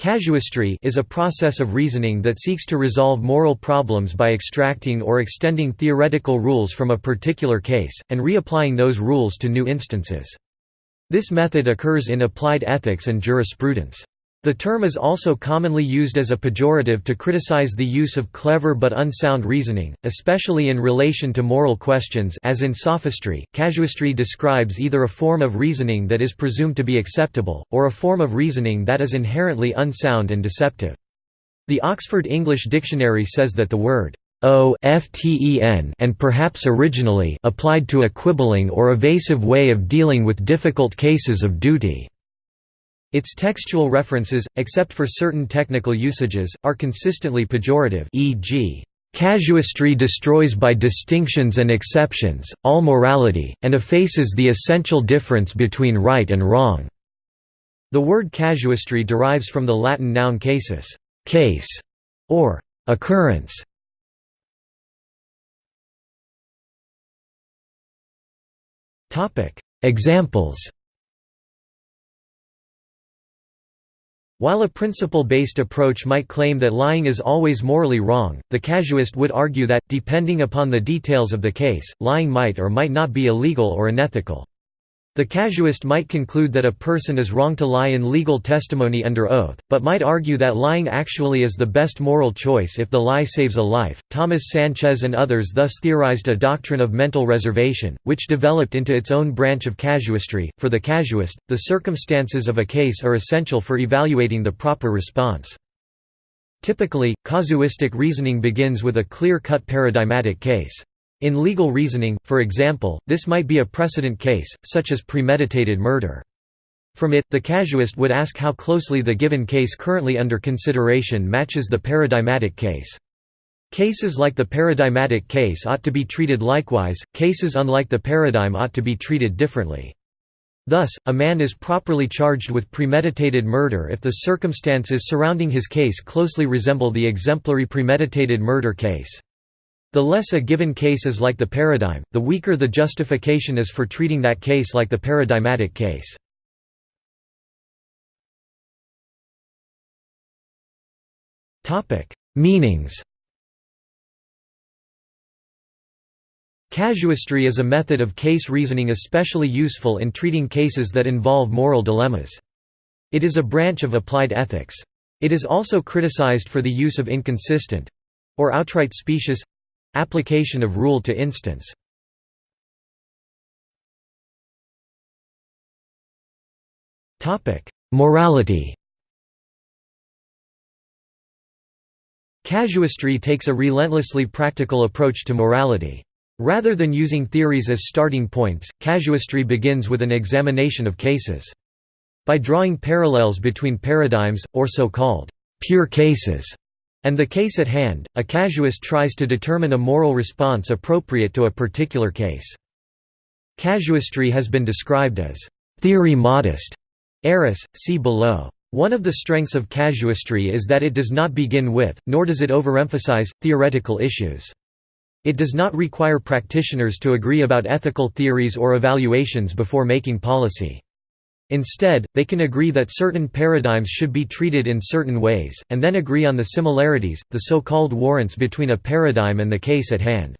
Casuistry is a process of reasoning that seeks to resolve moral problems by extracting or extending theoretical rules from a particular case, and reapplying those rules to new instances. This method occurs in applied ethics and jurisprudence. The term is also commonly used as a pejorative to criticize the use of clever but unsound reasoning, especially in relation to moral questions as in sophistry. Casuistry describes either a form of reasoning that is presumed to be acceptable, or a form of reasoning that is inherently unsound and deceptive. The Oxford English Dictionary says that the word often and perhaps originally applied to a quibbling or evasive way of dealing with difficult cases of duty. Its textual references, except for certain technical usages, are consistently pejorative e.g., "...casuistry destroys by distinctions and exceptions, all morality, and effaces the essential difference between right and wrong." The word casuistry derives from the Latin noun casus case", or occurrence. Examples While a principle-based approach might claim that lying is always morally wrong, the casuist would argue that, depending upon the details of the case, lying might or might not be illegal or unethical. The casuist might conclude that a person is wrong to lie in legal testimony under oath, but might argue that lying actually is the best moral choice if the lie saves a life. Thomas Sanchez and others thus theorized a doctrine of mental reservation, which developed into its own branch of casuistry. For the casuist, the circumstances of a case are essential for evaluating the proper response. Typically, casuistic reasoning begins with a clear-cut paradigmatic case. In legal reasoning, for example, this might be a precedent case, such as premeditated murder. From it, the casuist would ask how closely the given case currently under consideration matches the paradigmatic case. Cases like the paradigmatic case ought to be treated likewise, cases unlike the paradigm ought to be treated differently. Thus, a man is properly charged with premeditated murder if the circumstances surrounding his case closely resemble the exemplary premeditated murder case. The less a given case is like the paradigm, the weaker the justification is for treating that case like the paradigmatic case. Meanings Casuistry is a method of case reasoning especially useful in treating cases that involve moral dilemmas. It is a branch of applied ethics. It is also criticized for the use of inconsistent—or outright specious Application of rule to instance Morality Casuistry takes a relentlessly practical approach to morality. Rather than using theories as starting points, casuistry begins with an examination of cases. By drawing parallels between paradigms, or so-called pure cases, and the case at hand, a casuist tries to determine a moral response appropriate to a particular case. Casuistry has been described as theory modest. Arras, see below. One of the strengths of casuistry is that it does not begin with, nor does it overemphasize, theoretical issues. It does not require practitioners to agree about ethical theories or evaluations before making policy. Instead, they can agree that certain paradigms should be treated in certain ways, and then agree on the similarities, the so-called warrants between a paradigm and the case at hand.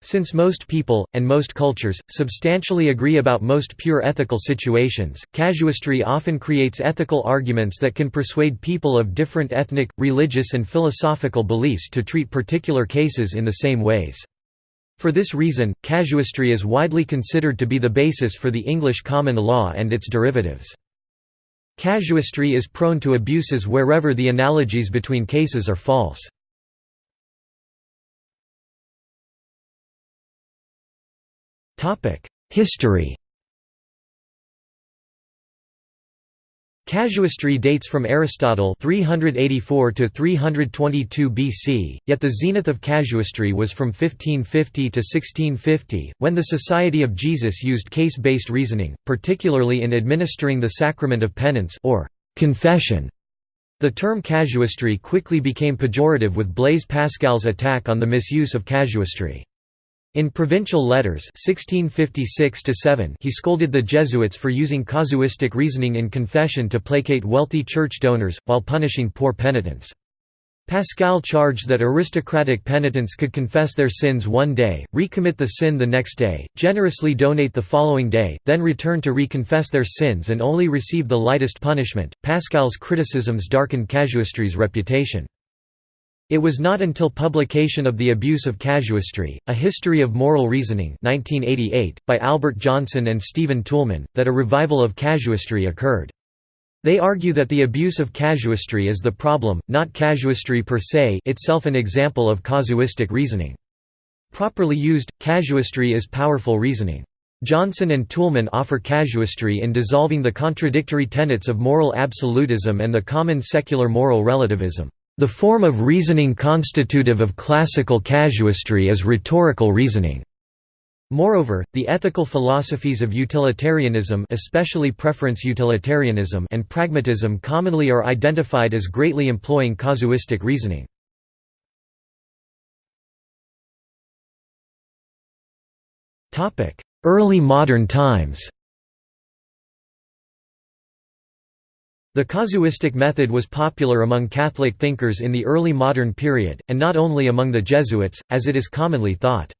Since most people, and most cultures, substantially agree about most pure ethical situations, casuistry often creates ethical arguments that can persuade people of different ethnic, religious and philosophical beliefs to treat particular cases in the same ways. For this reason, casuistry is widely considered to be the basis for the English common law and its derivatives. Casuistry is prone to abuses wherever the analogies between cases are false. History Casuistry dates from Aristotle 384 to 322 BC, yet the zenith of casuistry was from 1550 to 1650, when the Society of Jesus used case-based reasoning, particularly in administering the sacrament of penance or confession. The term casuistry quickly became pejorative with Blaise Pascal's attack on the misuse of casuistry. In Provincial Letters 1656 he scolded the Jesuits for using casuistic reasoning in confession to placate wealthy church donors, while punishing poor penitents. Pascal charged that aristocratic penitents could confess their sins one day, recommit the sin the next day, generously donate the following day, then return to reconfess their sins and only receive the lightest punishment. Pascal's criticisms darkened casuistry's reputation. It was not until publication of The Abuse of Casuistry, A History of Moral Reasoning 1988, by Albert Jonsen and Stephen Toulmin, that a revival of casuistry occurred. They argue that the abuse of casuistry is the problem, not casuistry per se itself an example of casuistic reasoning. Properly used, casuistry is powerful reasoning. Johnson and Toulmin offer casuistry in dissolving the contradictory tenets of moral absolutism and the common secular moral relativism. The form of reasoning constitutive of classical casuistry is rhetorical reasoning. Moreover, the ethical philosophies of utilitarianism especially preference utilitarianism and pragmatism commonly are identified as greatly employing casuistic reasoning. Early modern times The casuistic method was popular among Catholic thinkers in the early modern period, and not only among the Jesuits, as it is commonly thought.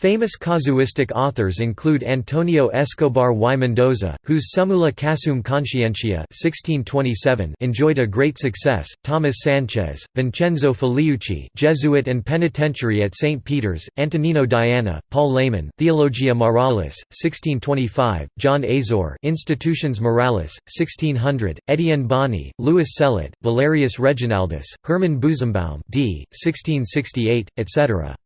Famous casuistic authors include Antonio Escobar y Mendoza, whose Summula Casum Conscientia 1627 enjoyed a great success, Thomas Sanchez, Vincenzo Filiucci Jesuit and penitentiary at St. Peter's, Antonino Diana, Paul Laymann Theologia Moralis, 1625, John Azor Institutions Moralis, 1600, Etienne Bauny, Louis Cellot, Valerius Reginaldus, Hermann Busenbaum d. 1668, etc.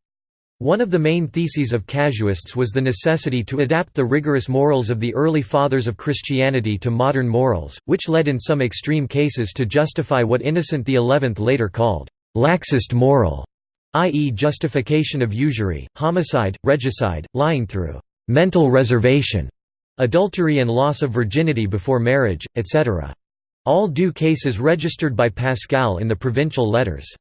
One of the main theses of casuists was the necessity to adapt the rigorous morals of the early fathers of Christianity to modern morals, which led in some extreme cases to justify what Innocent XI later called, "...laxist moral", i.e. justification of usury, homicide, regicide, lying through "...mental reservation", adultery and loss of virginity before marriage, etc. All due cases registered by Pascal in the Provincial Letters.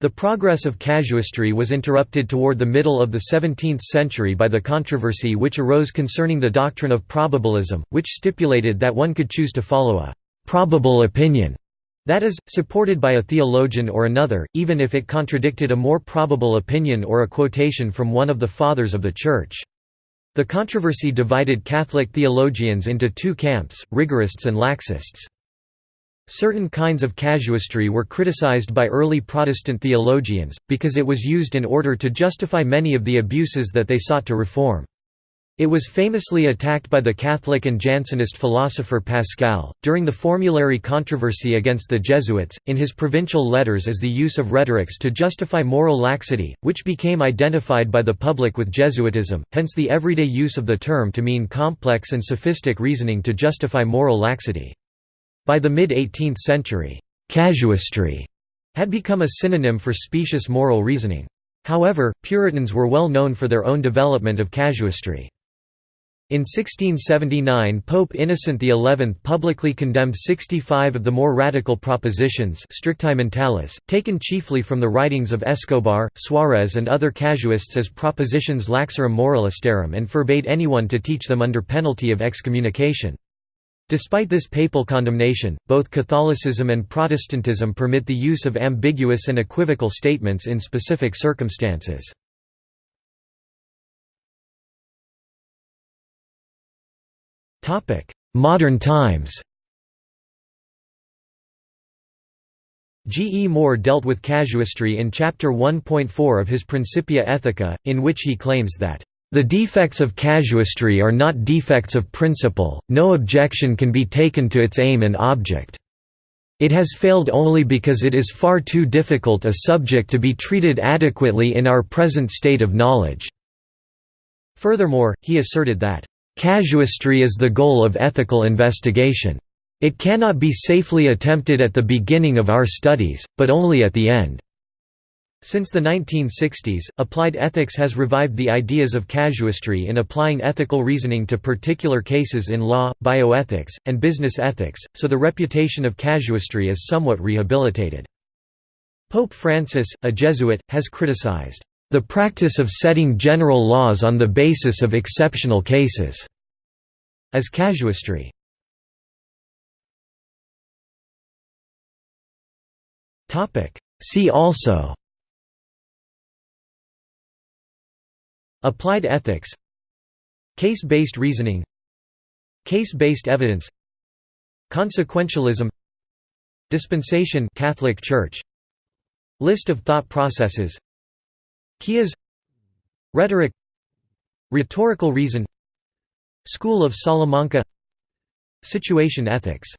The progress of casuistry was interrupted toward the middle of the 17th century by the controversy which arose concerning the doctrine of probabilism, which stipulated that one could choose to follow a «probable opinion» that is, supported by a theologian or another, even if it contradicted a more probable opinion or a quotation from one of the Fathers of the Church. The controversy divided Catholic theologians into two camps, rigorists and laxists. Certain kinds of casuistry were criticized by early Protestant theologians, because it was used in order to justify many of the abuses that they sought to reform. It was famously attacked by the Catholic and Jansenist philosopher Pascal, during the formulary controversy against the Jesuits, in his provincial letters as the use of rhetorics to justify moral laxity, which became identified by the public with Jesuitism, hence the everyday use of the term to mean complex and sophistic reasoning to justify moral laxity. By the mid-18th century, «casuistry» had become a synonym for specious moral reasoning. However, Puritans were well known for their own development of casuistry. In 1679 Pope Innocent XI publicly condemned 65 of the more radical propositions strictae taken chiefly from the writings of Escobar, Suarez and other casuists as propositions laxarum moralistarum and forbade anyone to teach them under penalty of excommunication. Despite this papal condemnation, both Catholicism and Protestantism permit the use of ambiguous and equivocal statements in specific circumstances. Modern times G. E. Moore dealt with casuistry in Chapter 1.4 of his Principia Ethica, in which he claims that the defects of casuistry are not defects of principle, no objection can be taken to its aim and object. It has failed only because it is far too difficult a subject to be treated adequately in our present state of knowledge." Furthermore, he asserted that, "...casuistry is the goal of ethical investigation. It cannot be safely attempted at the beginning of our studies, but only at the end." Since the 1960s, applied ethics has revived the ideas of casuistry in applying ethical reasoning to particular cases in law, bioethics, and business ethics, so the reputation of casuistry is somewhat rehabilitated. Pope Francis, a Jesuit, has criticized The practice of setting general laws on the basis of exceptional cases, as casuistry. See also Applied ethics. Case-based reasoning. Case-based evidence. Consequentialism. Dispensation Catholic Church. List of thought processes. Chiasm Rhetoric. Rhetorical reason. School of Salamanca. Situation ethics